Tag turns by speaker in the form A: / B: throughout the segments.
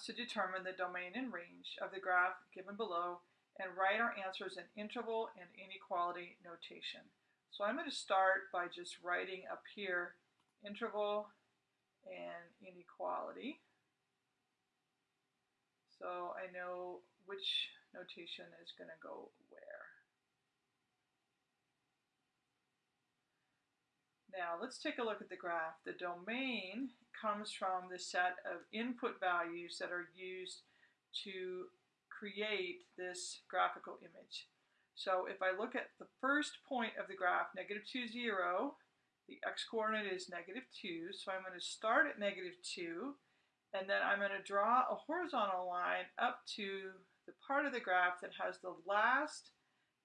A: to determine the domain and range of the graph given below and write our answers in interval and inequality notation. So I'm going to start by just writing up here interval and inequality. So I know which notation is going to go where. Now let's take a look at the graph. The domain comes from the set of input values that are used to create this graphical image. So if I look at the first point of the graph, negative 2, 0, the x-coordinate is negative 2, so I'm going to start at negative 2, and then I'm going to draw a horizontal line up to the part of the graph that has the last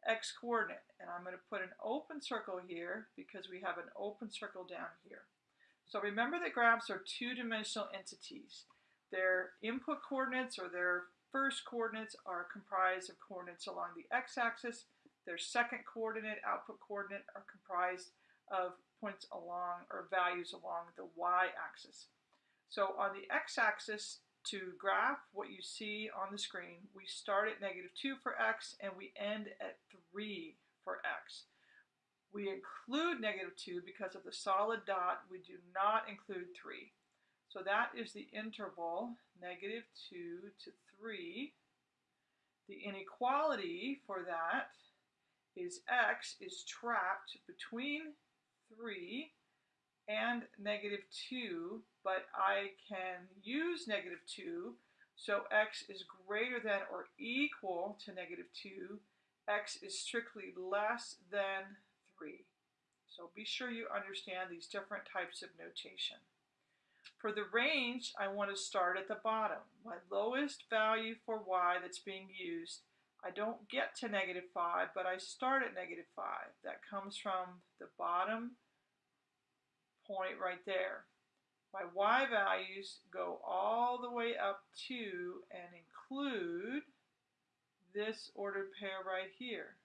A: x-coordinate. And I'm going to put an open circle here because we have an open circle down here. So remember that graphs are two-dimensional entities. Their input coordinates or their first coordinates are comprised of coordinates along the x-axis. Their second coordinate, output coordinate, are comprised of points along or values along the y-axis. So on the x-axis, to graph what you see on the screen, we start at negative 2 for x and we end at 3 for x. We include negative 2 because of the solid dot. We do not include 3. So that is the interval, negative 2 to 3. The inequality for that is x is trapped between 3 and negative 2, but I can use negative 2, so x is greater than or equal to negative 2. x is strictly less than 3. So be sure you understand these different types of notation. For the range, I want to start at the bottom. My lowest value for y that's being used, I don't get to negative 5, but I start at negative 5. That comes from the bottom point right there. My y values go all the way up to and include this ordered pair right here,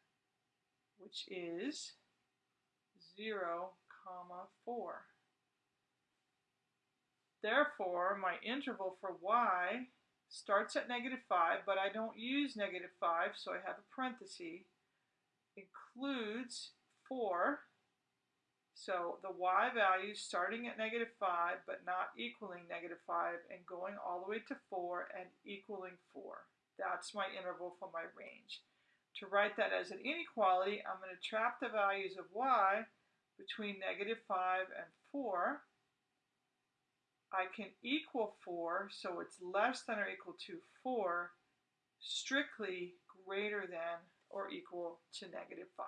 A: which is 0, comma 4. Therefore, my interval for y starts at negative 5, but I don't use negative 5, so I have a parenthesis, includes 4, so the y value starting at negative 5 but not equaling negative 5 and going all the way to 4 and equaling 4. That's my interval for my range. To write that as an inequality, I'm going to trap the values of y between negative 5 and 4. I can equal 4, so it's less than or equal to 4, strictly greater than or equal to negative 5.